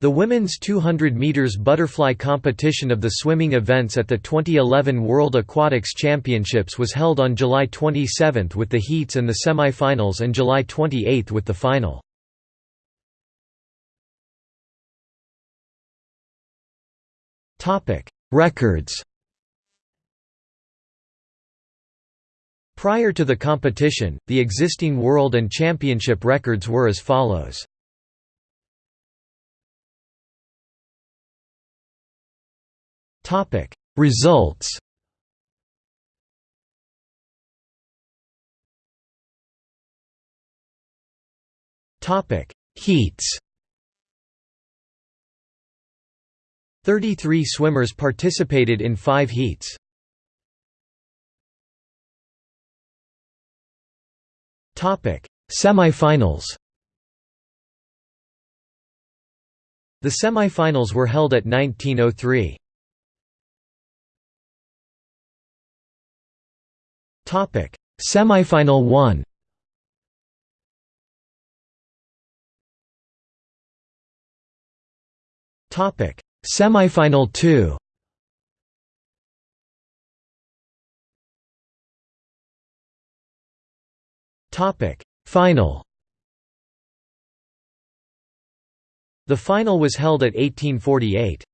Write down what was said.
The women's 200 meters butterfly competition of the swimming events at the 2011 World Aquatics Championships was held on July 27 with the heats and the semi-finals and July 28 with the final. Topic: Records. Prior to the competition, the existing world and championship records were as follows. Topic. Results. Topic. Heats. 33 swimmers participated in 5 heats. Topic. Semifinals. The semifinals were held at 1903. Topic: Semifinal 1. Topic: Semifinal 2. Topic: Final. The final was held at 1848.